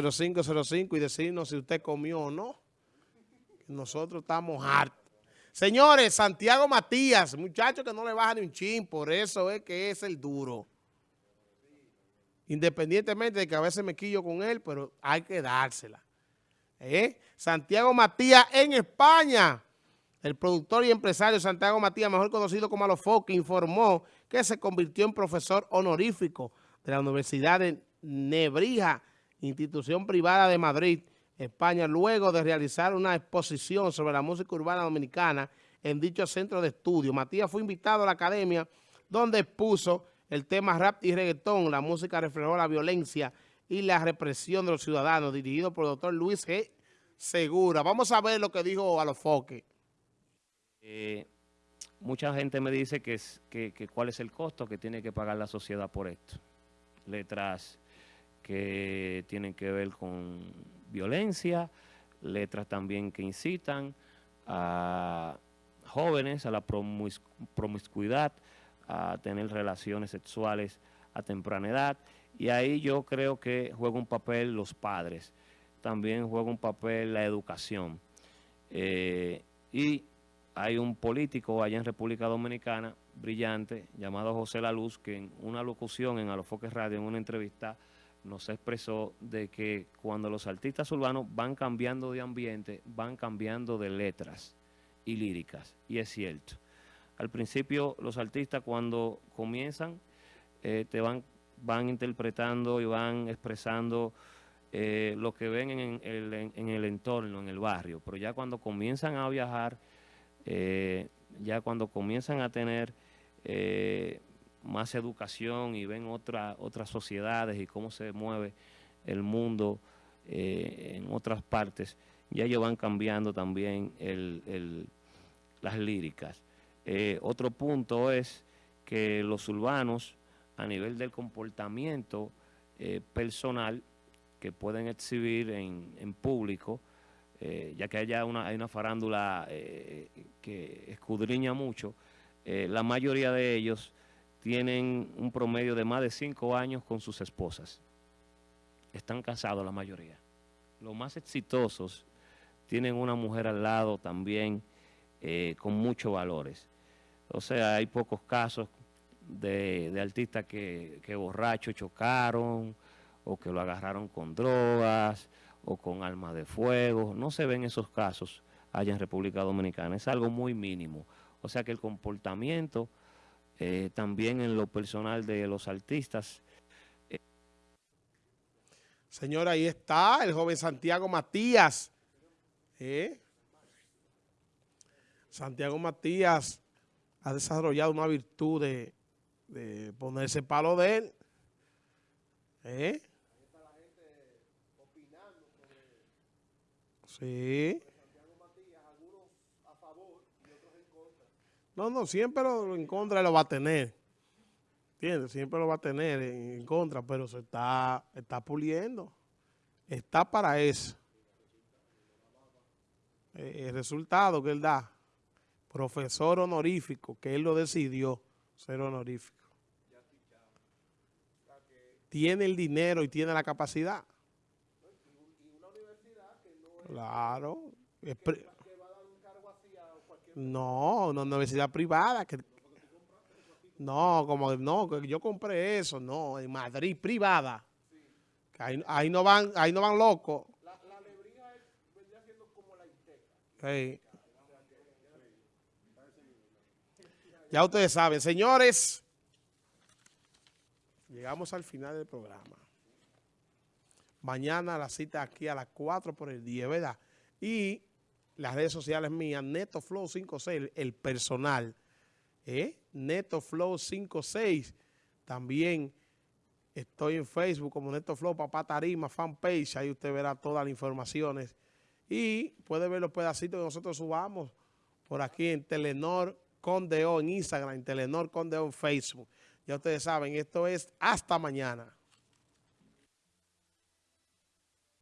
0505 y decirnos si usted comió o no. Nosotros estamos hartos. Señores, Santiago Matías, muchacho que no le baja ni un chin, por eso es que es el duro. Independientemente de que a veces me quillo con él, pero hay que dársela. ¿Eh? Santiago Matías en España. El productor y empresario Santiago Matías, mejor conocido como Alofoque, informó que se convirtió en profesor honorífico de la Universidad de Nebrija institución privada de Madrid, España, luego de realizar una exposición sobre la música urbana dominicana en dicho centro de estudio. Matías fue invitado a la academia donde expuso el tema rap y reggaetón. La música reflejó la violencia y la represión de los ciudadanos, dirigido por el doctor Luis G. Segura. Vamos a ver lo que dijo a los foques. Eh, mucha gente me dice que, es, que, que cuál es el costo que tiene que pagar la sociedad por esto. Letras que tienen que ver con violencia, letras también que incitan a jóvenes a la promiscuidad, a tener relaciones sexuales a temprana edad. Y ahí yo creo que juega un papel los padres, también juega un papel la educación. Eh, y hay un político allá en República Dominicana, brillante, llamado José La Luz, que en una locución en Alofoques Radio, en una entrevista, nos expresó de que cuando los artistas urbanos van cambiando de ambiente, van cambiando de letras y líricas, y es cierto. Al principio los artistas cuando comienzan eh, te van, van interpretando y van expresando eh, lo que ven en el, en el, entorno, en el barrio, pero ya cuando comienzan a viajar, eh, ya cuando comienzan a tener más educación y ven otra, otras sociedades y cómo se mueve el mundo eh, en otras partes, ya ellos van cambiando también el, las líricas. Eh, otro punto es que los urbanos, a nivel del comportamiento eh, personal que pueden exhibir en, en público, ya que una, hay una farándula que escudriña mucho, la mayoría de ellos tienen un promedio de más de cinco años con sus esposas. Están casados la mayoría. Los más exitosos tienen una mujer al lado también eh, con muchos valores. O sea, hay pocos casos de, artistas que, que borrachos chocaron o que lo agarraron con drogas o con armas de fuego. No se ven esos casos allá en República Dominicana. Es algo muy mínimo. O sea que el comportamiento eh, también en lo personal de los artistas. Señora, ahí está el joven Santiago Matías. ¿Eh? Santiago Matías ha desarrollado una virtud de, ponerse palo de él. ¿Eh? Sí. No, no, siempre lo en contra lo va a tener. ¿Entiendes? Siempre lo va a tener en, contra, pero se está, está puliendo. Está para eso. Eh, el resultado que él da, profesor honorífico, que él lo decidió ser honorífico. Tiene el dinero y tiene la capacidad. Claro. No, una universidad privada. Que, no, como no, yo compré eso, no, en Madrid, privada. ahí, no van, ahí no van locos. La, vendría siendo como la. Ya ustedes saben, señores, llegamos al final del programa. Mañana la cita aquí a las 4 por el día, ¿verdad? Y las redes sociales mías, NetoFlow56, el personal, ¿eh? NetoFlow56, también estoy en Facebook como NetoFlow Papá Tarima, fanpage, ahí usted verá todas las informaciones y puede ver los pedacitos que nosotros subamos por aquí en Telenor Condeo en Instagram, en Telenor Condeo en Facebook. Ya ustedes saben, esto es hasta mañana.